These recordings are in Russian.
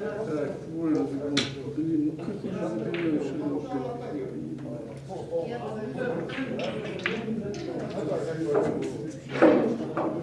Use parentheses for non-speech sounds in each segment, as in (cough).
Так, твой разговор. Блин, ну как я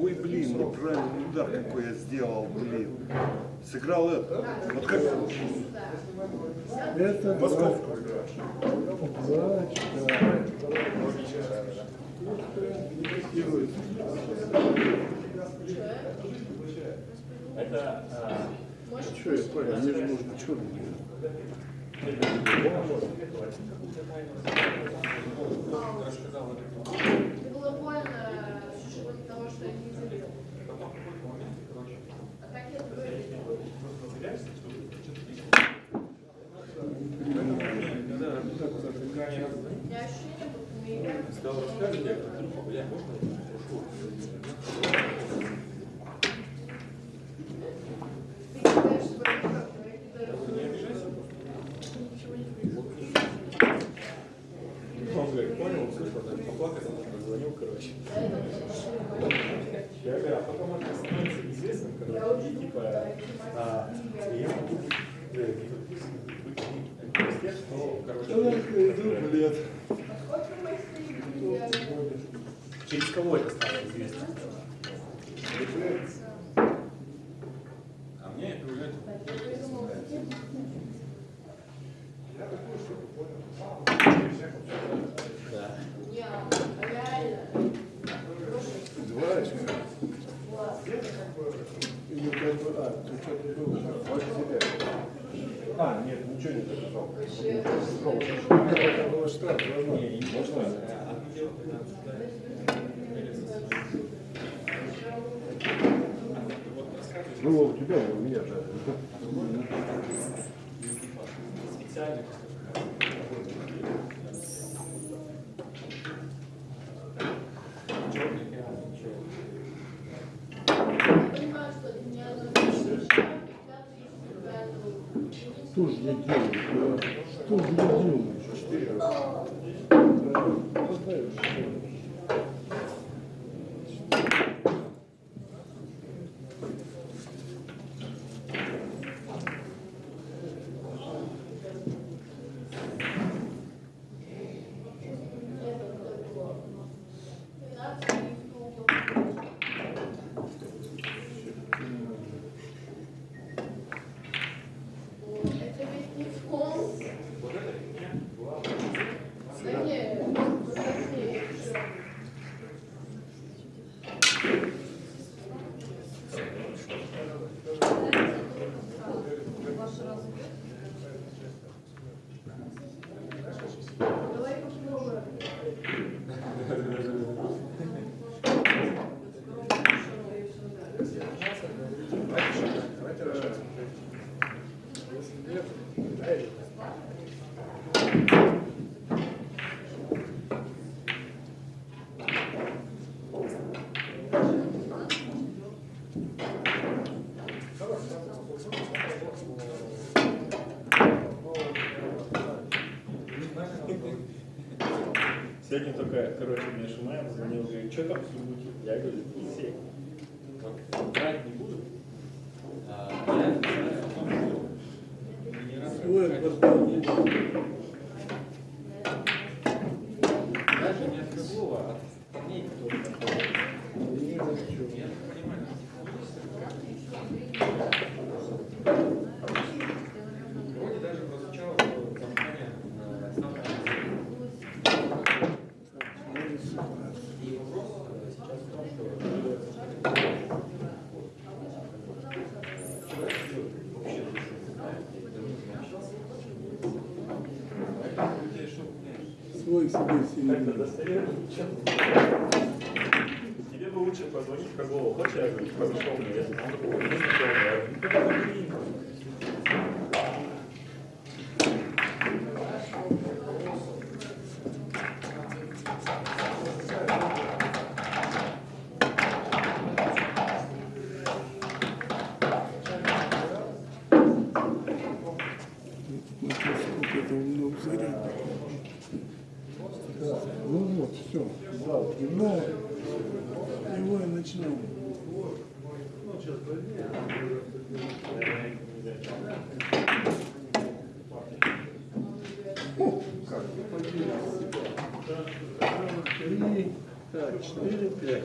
Ой, блин, ну правильный удар какой я сделал, блин. Сыграл это. Вот как Это Московку. Плачка. Это а, Что я понял? Мне же нужно черный. Это было больно того, что я не забил. А так я говорю. У меня ощущение, будто мы играем. Ты кидаешь свою руку, я кидаю свою Ничего не происходит. он говорит, понял, услышал, так поплакать, позвонил, короче. Я говорю, а потом это становится известным, короче, и типа, а, и я могу быть, э, быть из тех, что, короче, Блин. Кого это стало известно? А мне это уже Да. Не, а реально. Двоечка. Или как бы, а, ты что-то было. А, нет, ничего не записал. Можно. Ну, у тебя, у меня же. Специально. Что для меня одно пятый и пятый. Что ж я делаю? Что ж я делаю? Короче, мне Шумаев звонил, говорит, что там с Любути? Я говорю, Елисей, вот, брать не буду. А, я не знаю, о том, что не раз Ой, господи. Даже не от Козлова, а от парней, которые там ходят. Не знаю, что. Я понимаю, Тебе бы лучше позвонить Козлову. Хочешь, я подошел мне, я «Ну, позвони». Заряда. Ну вот, все. Его, его и начнем. Три, так, четыре, пять.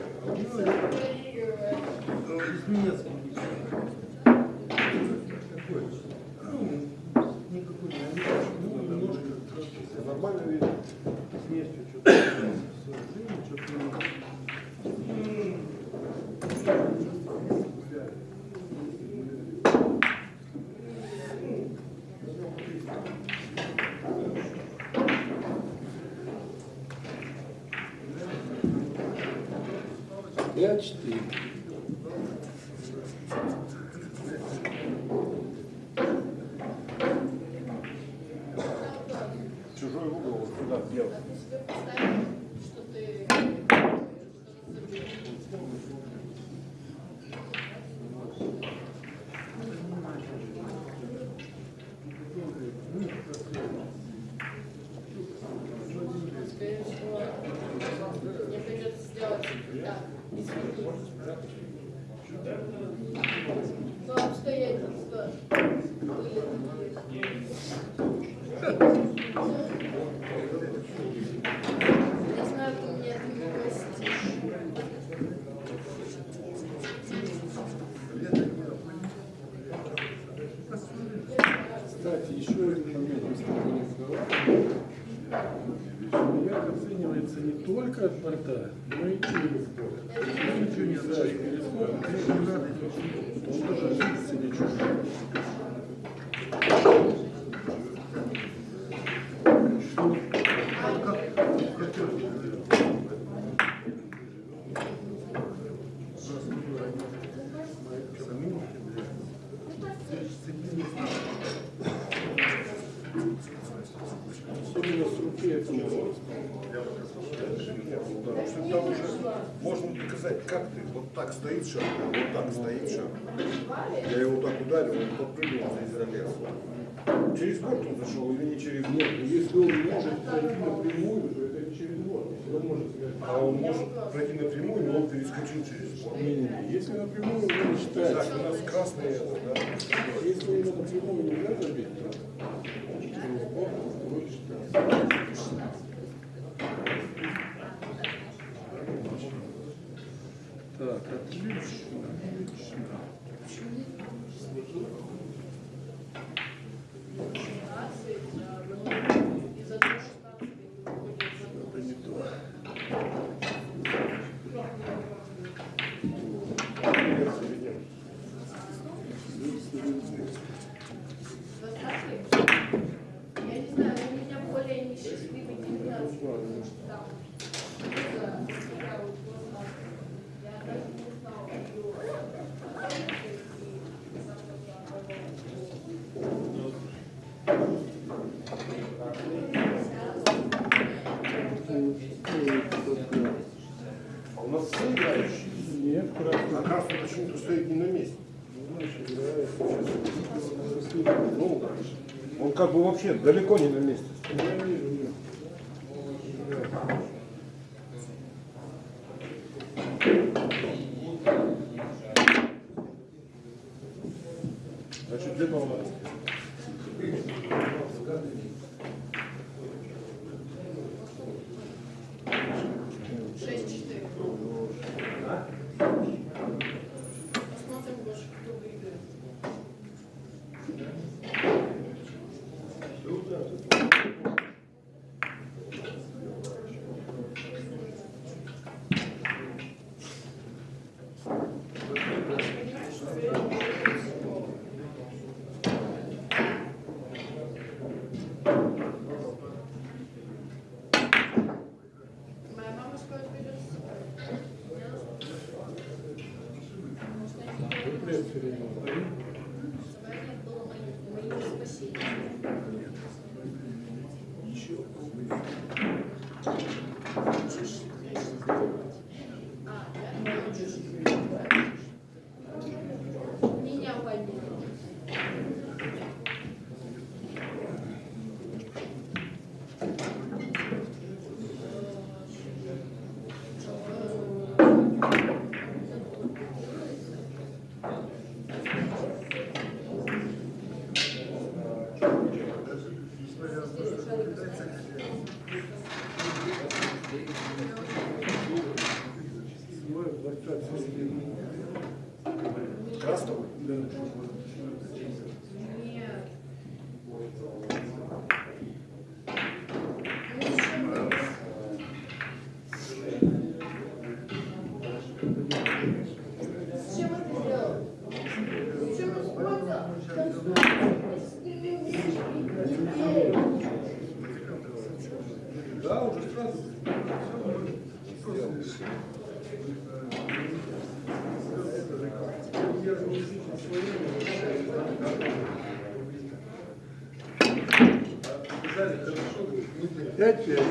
Из немецкого. Стоит шар, вот так стоит шар. Я его так ударил, он подпрыгнул из залез. Через борт он зашел или не через борт? Если он может пройти напрямую, то это не через борт. Он может А он может пройти напрямую, но он перескочил через борт. не-не-не, если напрямую он не Так, считается. у нас красный это, да? Если его напрямую нельзя забить, то через борт он не считается. Отлично, отлично. Из-за того, что там выходит Это не то. Я не знаю, у меня более несчастливый 19 там. Да, такая вот глаза. Я даже не знала, что А у нас все играющие. Нет, А красный. красный почему-то стоит не на месте. Значит, играет сейчас. Ну, он как бы вообще далеко не Пять пять.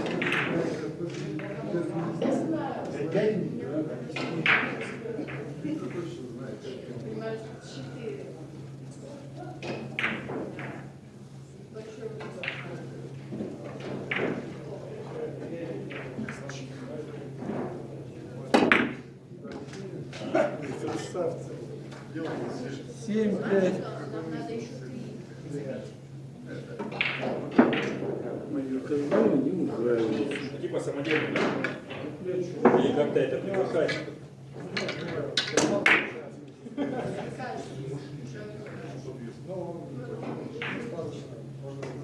Четыре. опять. Не устраиваются. Типа самодельный Или как-то это привыкать. Можно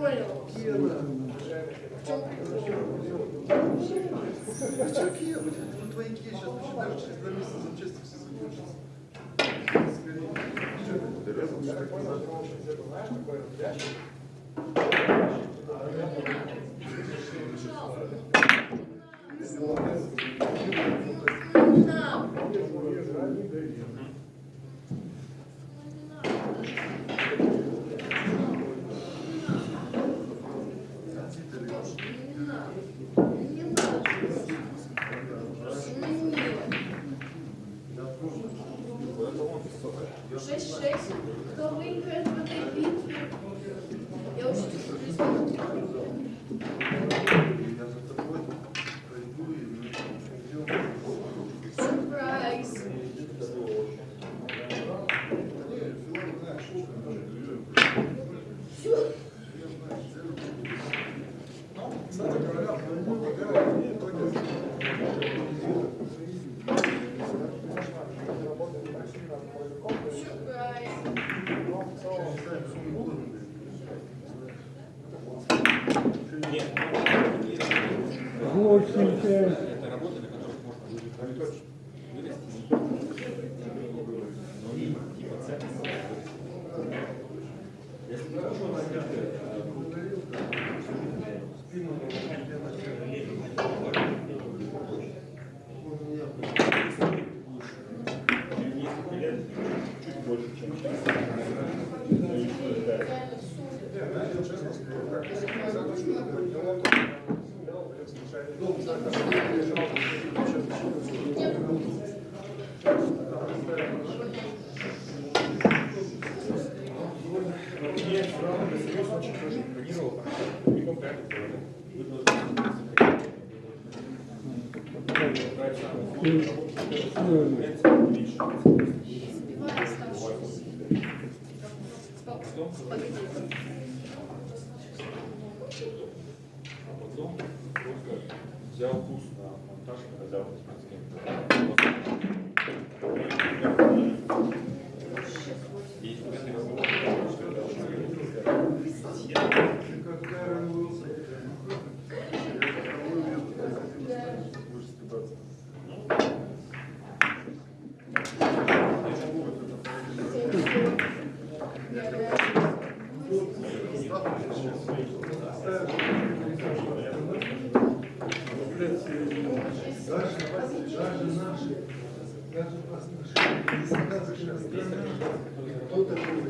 понял. Кена. В чем прикол? В чем Кена? Ну твои Кена сейчас посчитаешь, через два месяца запчасти все закончатся. Thank you. Даже наши, даже наши, сказочная страна, кто такой,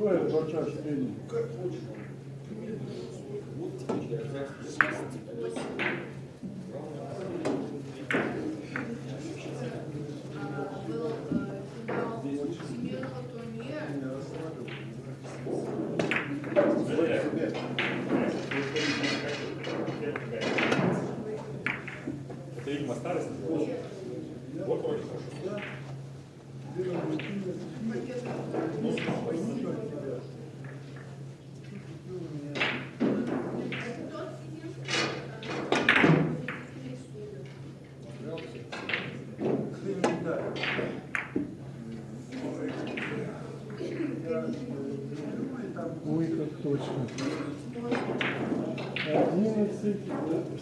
Свой бача средний. Был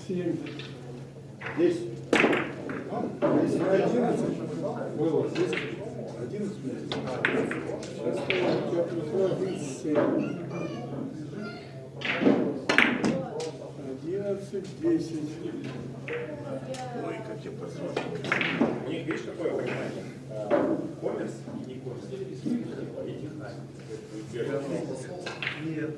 7. 10. 10. 11. Было 10. 11. Сейчас я открою 7. 11, 10. Ой, как я просмотрел. Мне, видишь, какое понимание? Коммерс и не коммерс. И технарь. Нет.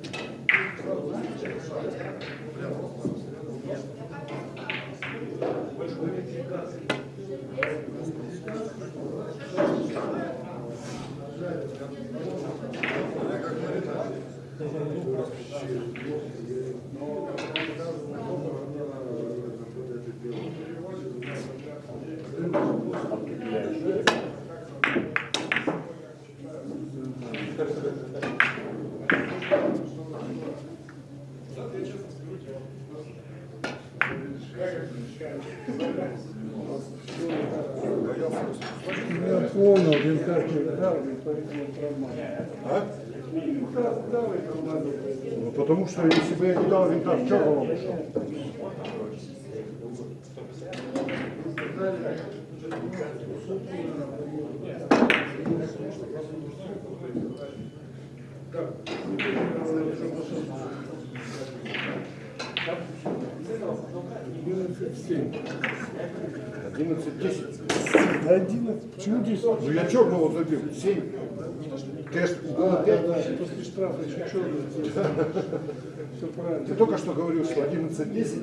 Ну, потому что если бы я не дал винта, в чем он ушел? Семь. 11-10. Да, одиннадцать. Почему десять? Ну я черного забил. 7. Тест А, да, 5. да, после штрафа еще черный. Все правильно. Ты только что говорил, что 11-10.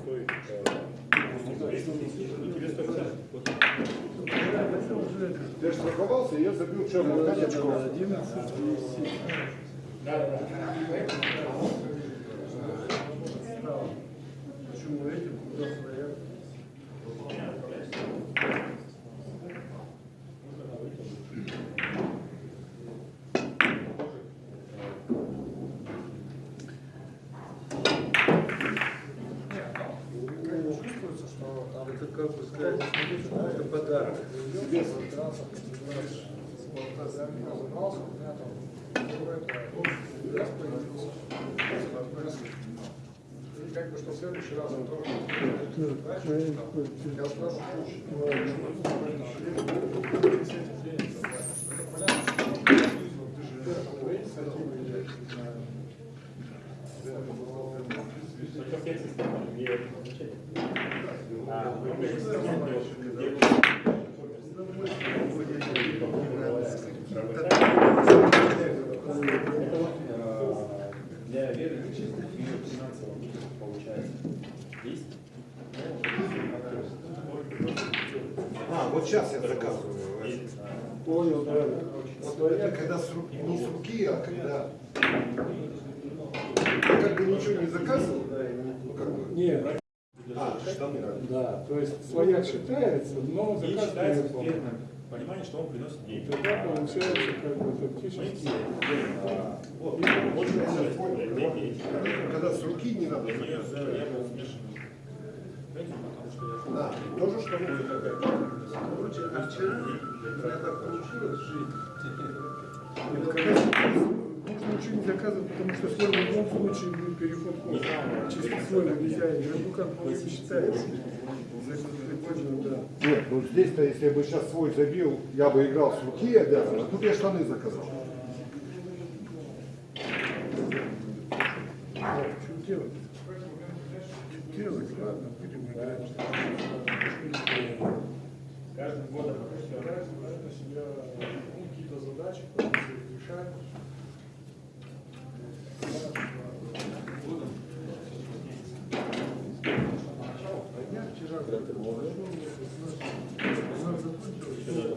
Стоит, э, тебе стоит взять. Вот. Ты же страховался, и я забил черного 5 очков. Одиннадцать и семь. Да, да, да. Почему этим? Куда стоят? Чувствуется, что там это как бы сказать, это подарок. Себе собирался, понимаешь, вот за меня разобрался, у меня там какой-то раз появился. И как бы, что в следующий раз он тоже знаешь, там, я сразу чуть Только в тексте стороны, где это значение. А, ну, в системе, где Это вот э, для верующих и финансово получается. Есть? А, вот сейчас я заказываю. Есть. а, Понял, да. Вот это когда с руки, не с руки, а когда... Я как бы ничего не заказывал, ну как бы... Нет, А, штаны. да, то есть своя считается, но И заказ считается успешным понимание, что он приносит деньги. Тогда получается как бы фактически. А, Вот, что. Когда с руки не надо я был что я Да, тоже штаны заказываю. Короче, а вчера у меня так получилось (laughs) когда Можно ничего не заказывать, потому что свой в любом случае будет переход кода. Чисто свой нельзя, игроку как не считается. Нет, ну здесь-то, если я бы сейчас свой забил, я бы играл с руки обязан, а тут я штаны заказал. Что делать? Что делать? Ладно, будем играть. все Наверное, себя ну, какие-то задачи решать. А я вчера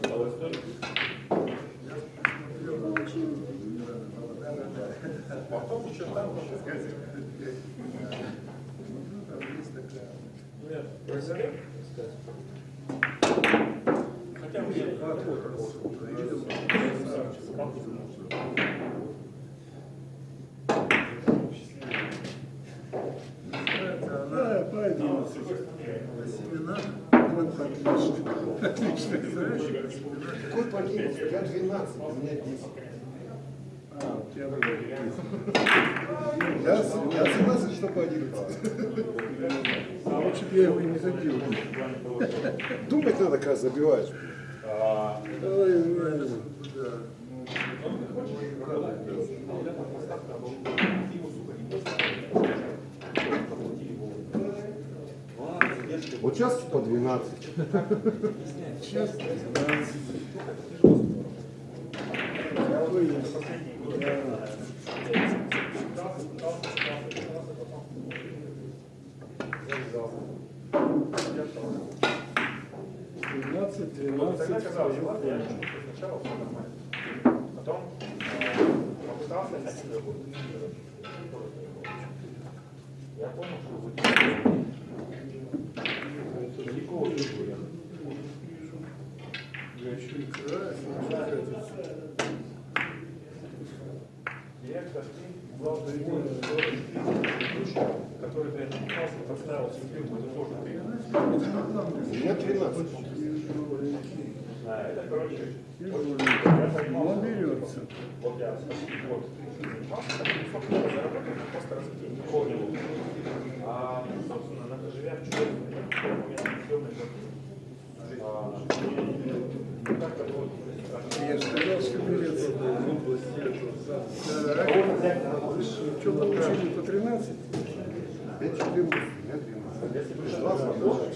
стало история. Потом еще там еще Ну, там есть такая. Нет, про себя Хотя бы я А, вот как раз вот, видел. Называется она Да, по 11. семена. Отлично. Какой 11? Я 12, у меня 10. А, у тебя другой. Я, я согласен, что по 11. Лучше бы я его не забил. (laughs) Думать надо, когда забиваешь. Вот сейчас по 12. Сейчас 12. Какой есть? Да. Двенадцать, двенадцать. Сначала все нормально. Потом попытался найти работу. Я понял, что будет. Никого не будет. Я еще и краю, Директор, ты главное, который ты отнимался, поставил себе, это тоже ты. У меня 13. А, это, короче, вот я понимал, он берется. вот я, вот, занимался, собственно, заработал, просто развитие не понял. А, собственно, живя в чужом, у меня съемной а, и как-то вот, Я же сказал, что берется. кого взять на работу? Что получили по 13? Я 14, у меня 13. Если бы Два свободных.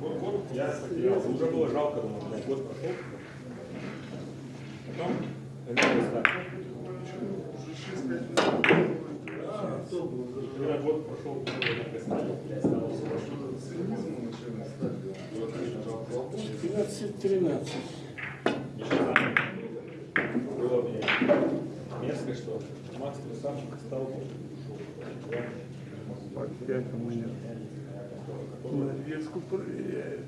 Год, год я потерялся, уже было жалко, думаю, блядь, год прошел. Потом, вернулось так. Когда год прошел, я стал, я стал И вот, конечно, жалко. 15-13. Еще самое было мне мерзко, что Макс Красавчик стал. Опять у меня. Навеску проверяют.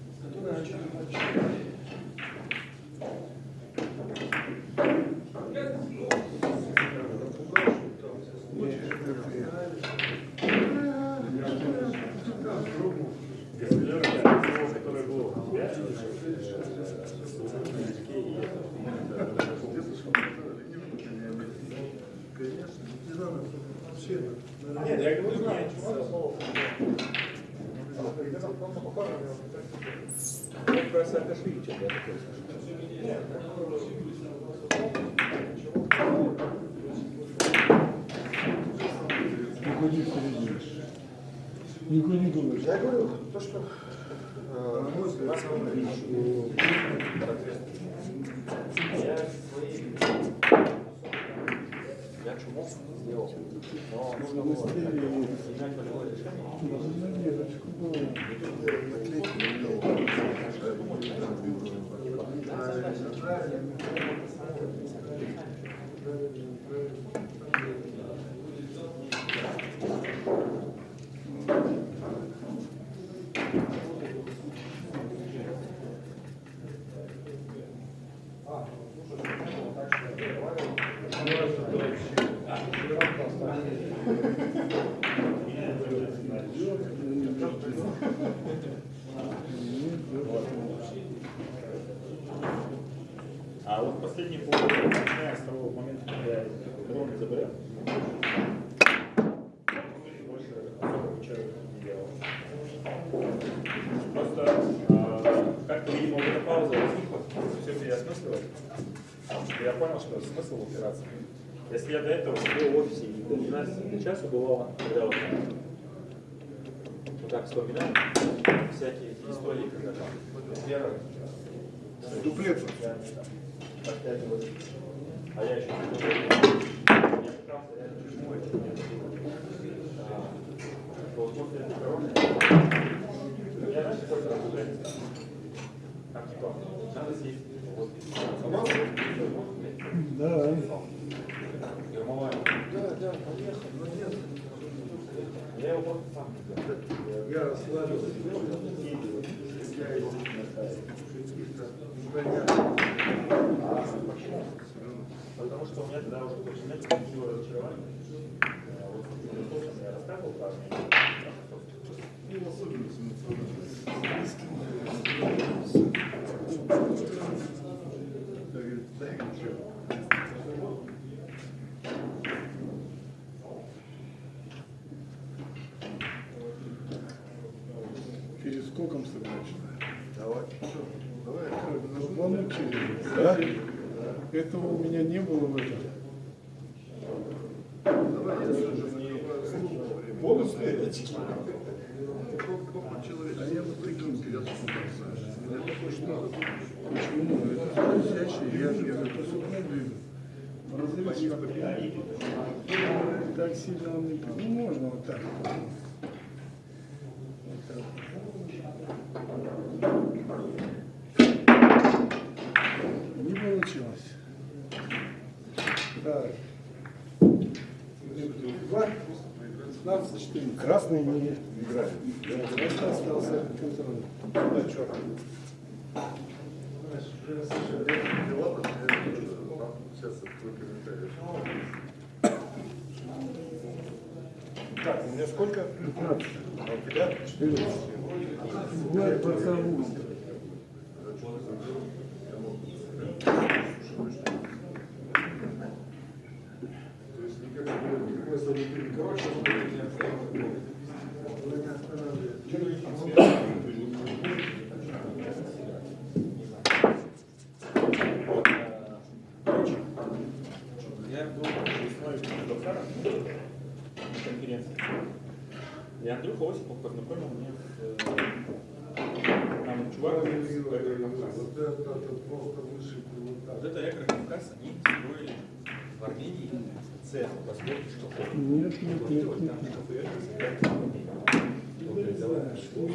Если я который был у тебя, Конечно, не надо вообще. Нет, я говорю, нет. Вот про Саакашвили я. Никуда не перейдешь. Никуда не думаешь. Я говорю, то, что э, мой взгляд, самое сделал, но. Навесочку было. А вот последние полгода, начиная с того момента, когда я дрон заболел, больше особо ничего не делал. Просто а, как-то, видимо, вот эта пауза возникла, все переосмысливать. Я понял, что смысл упираться. Если я до этого сидел в офисе и до 12 до часа бывало, когда вот, вот так вспоминаю, всякие истории, когда там первое, дуплет. А я еще не знаю, я пытался реально чему это не А, Вот после этой короны я знаешь, какой-то раздражение. Как типа, надо съесть. Вот. Да. Громовая. Да, да, поехали, но нет. Я его просто сам не знаю. Я расслабился. Я из каких-то непонятных. Потому что у меня тогда уже очень знаете, было разочарование. А Вот Философом я рассказывал про Армению. Перескоком сыграть. Давай. Давай. Звонок через. Да? Этого у меня не было в этом. Бонусные очки. А я вот таким что? Почему? Это скользящий, я же. Разрез как Так сильно он не... Ну, можно вот так. Вот так. 15 14. Красный не играет. Просто остался контроль. Да, черный. Так, у меня сколько? 15. А у тебя? 14. Бывает боковую. То есть никакой, никакой особенности. Короче, Короче, я был весной в Доксарах на конференции. И Андрюха Осипов познакомил меня с э, там чувак из Экрокавказа. Вот это, это просто высший пилотаж. Вот это Экрокавказ, они строили в Армении цех по сборке шкафов. Нет, нет, Вот нет, нет. там Вот.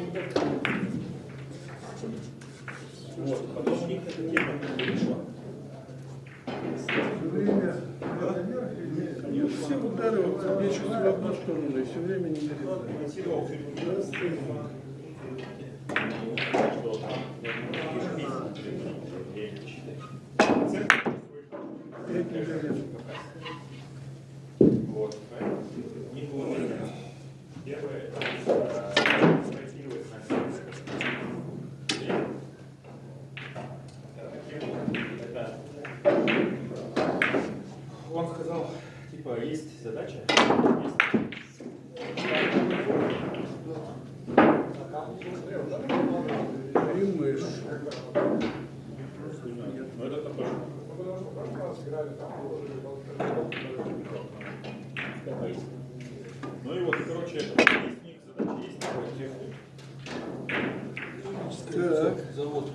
Вот, потом у них эта тема перешла. Время наверх все удары вот мечутся в одну сторону и все время не передают. Финансировал всю эту что там ежемесячно время считать. Центр Пять миллионов. Вот. Не было времени. Первое, это спроектировать на Это он сказал, типа, есть задача, есть И мышь. Ну это такой. Ну и вот, короче, есть у них задача, есть такой техник. Так, Завод.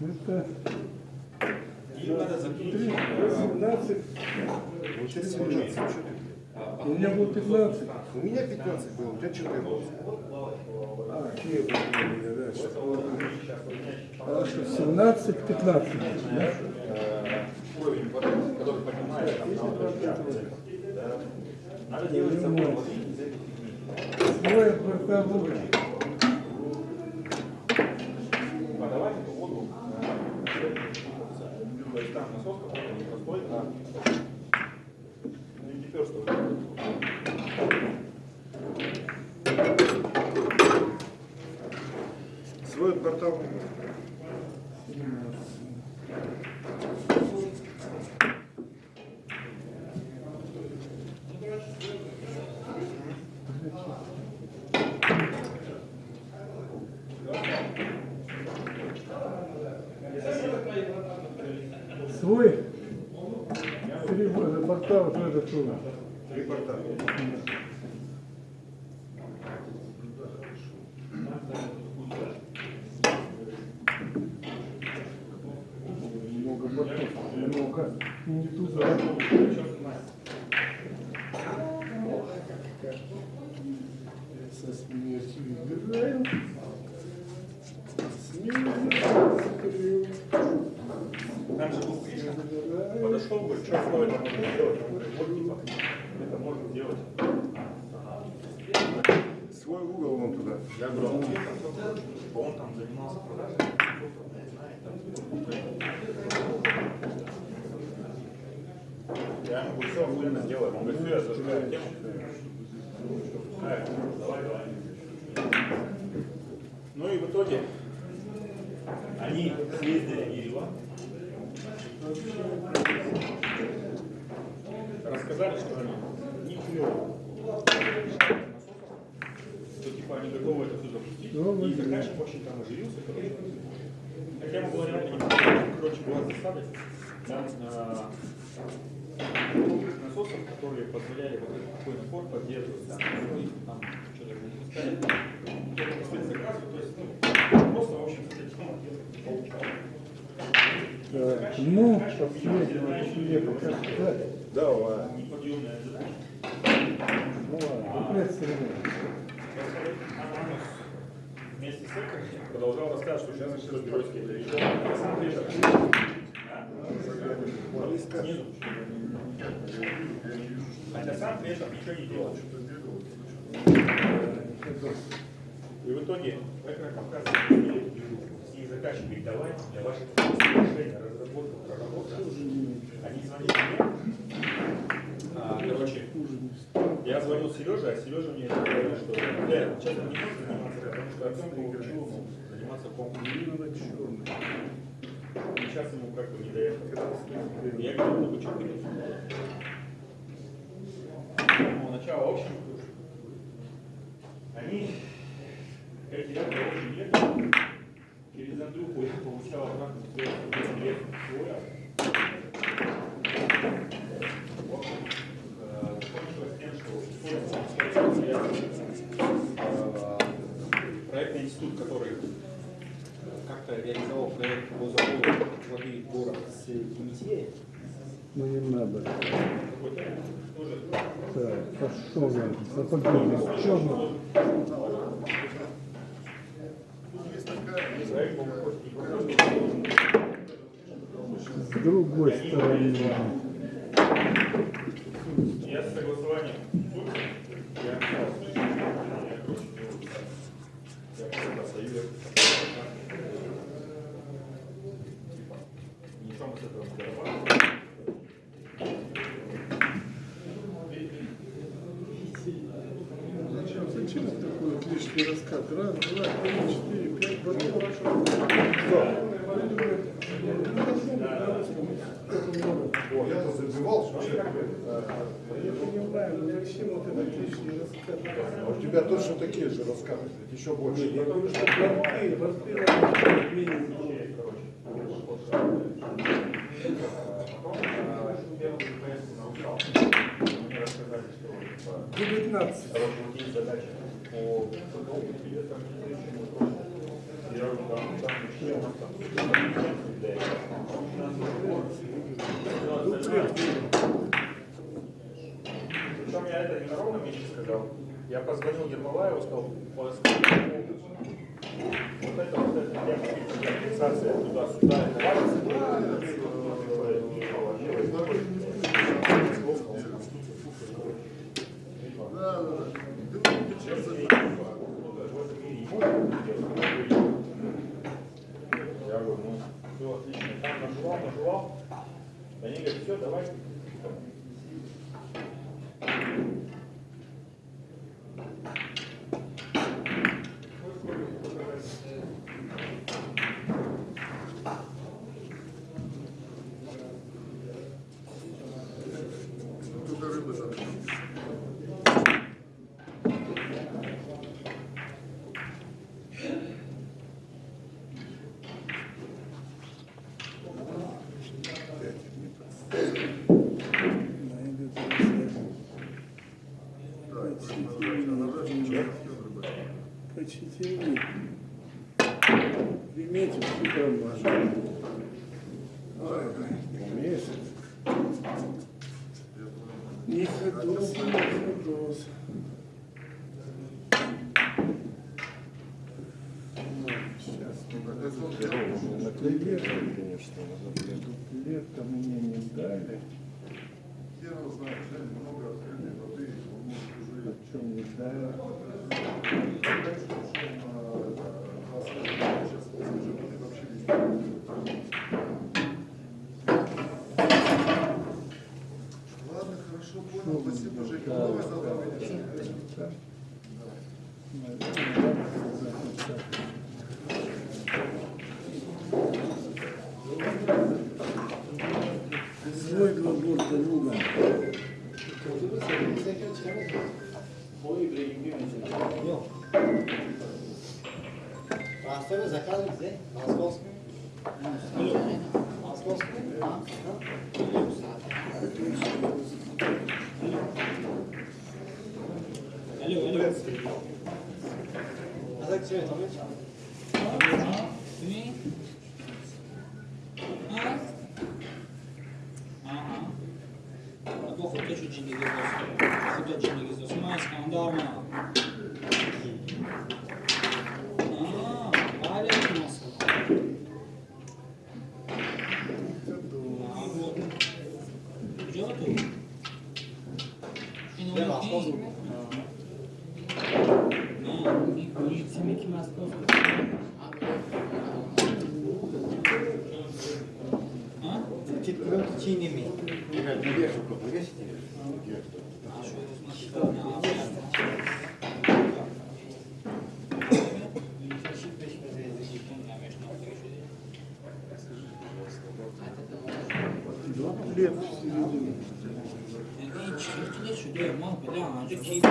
это И надо закинуть. 17. Вот сейчас 17. У меня было 15. У меня 15 было, у тебя 14. А, это у меня дальше? Хорошо, 17, 15. Э, уровень воды, который поднимается там на уровень да. Надо делать воды боковой. Подавать эту воду то есть там насос какой-то непростой, а что Свой портал. Свой. Три э, портала тоже тоже. Три портала. Много бортов. Много. Не туда. Со смертью играем. Смертью. Там же был Гриша, подошел, говорит, что такое это можно сделать? Он говорит, вот типа, это можно сделать. Свой угол вон туда. Я говорю, а он где там? Типа он там занимался там. Я ему говорю, все, охуенно сделаем. Он говорит, все, я зажигаю тему. Э, Давай, давай. Ну и в итоге они съездили в Ереван. Рассказали, что они не клево. Что типа они готовы это все запустить. Ну, И заказчик очень там оживился, короче. Хотя реально не Короче, была засада. Там а, насосов, которые позволяли вот этот такой напор поддерживать. Там, ну, там что-то не пускали. Только спецзаказы, то есть, ну, просто, в общем, эта тема не получалась. Так, ну. Давай. Неподъемная задача. Ну ладно, представляем. Вместе с этим продолжал рассказывать, что сейчас деле, да. Снизу. Хотя сам при этом ничего не делал. И в итоге Экрокавказ и говорит, давай для ваших решений, разработка, проработка. Они звонили мне, а, короче, я звонил Сереже, а Сережа мне говорил, что да, сейчас не может заниматься, потому что Артем получил заниматься конкурсом. Сейчас ему как бы не до этого. Я говорю, ну почему не Ну, начало, в общем, они, эти ребята очень нет, через Андрюху я получал обратно свой свой. В институт, который как-то реализовал проект по заводу воды город с Тимитея, Ну не надо. какой-то тоже Так, пошел. Черный. был хоть не простой, С другой стороны. Я с согласованием я я короче, я просто достаю эту Типа, ничего мы с этого не зарабатываем. Зачем, зачем такой вот лишний раскат? Раз, два, три, четыре, пять, бордов. О, я-то забивал, что вообще. Я понимаю, но зачем вот этот лишний раскат? А у тебя точно такие же раскаты, еще больше. Я говорю, что борты, борты надо минимум. Мне рассказали, что 19. Короче, задача по для Причем я это не на ровном месте сказал. Я позвонил Ермолаеву, сказал, вот это вот это я компенсация туда-сюда, это Я говорю, ну, все отлично. Там наживал. Они говорят, все, давай. Дуплет, конечно, дуплета мне не дали. Хер знает, много открытой воды, он может уже О чем не дали? Четвертичинами. Игорь, не вешал, повесить не вешал. Хлеб в середине. Hiç ihtiyaç yok. Mahvede ağacı keyifli.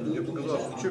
Мне показалось, что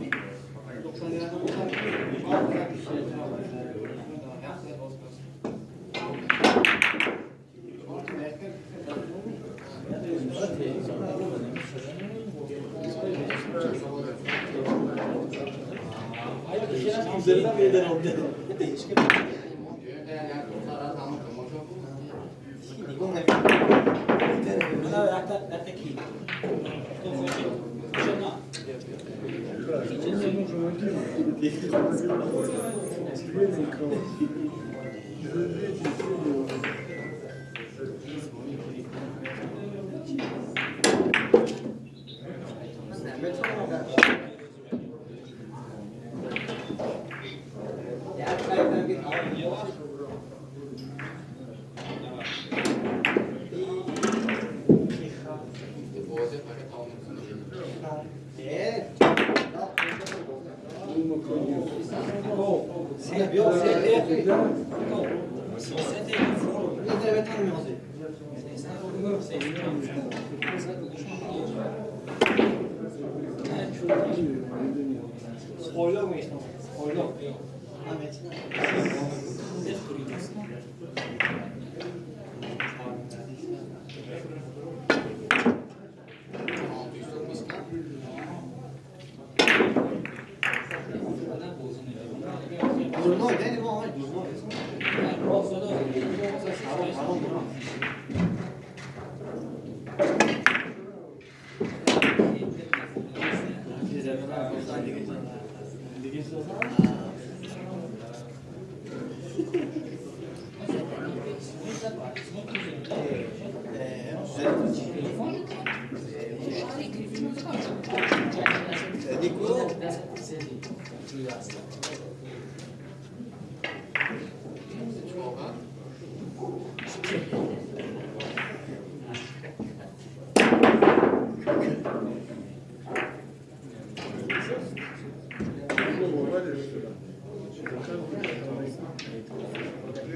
не Мне Yeah. Эти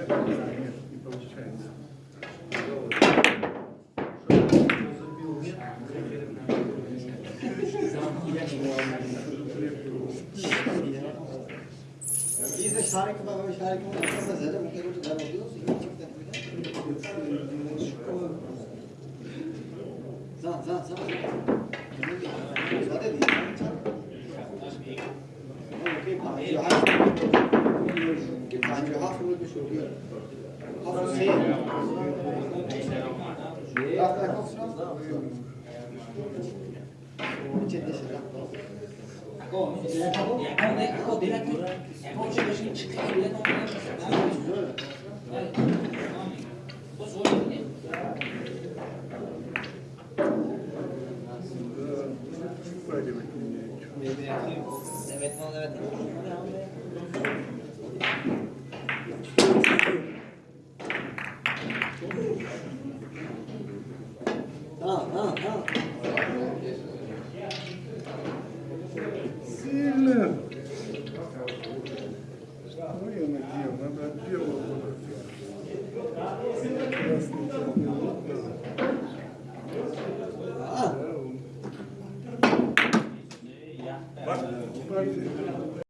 портрет, нет, не получается. Забил, нет. Biz de şarkı baba şarkı Evet. Evet. Evet.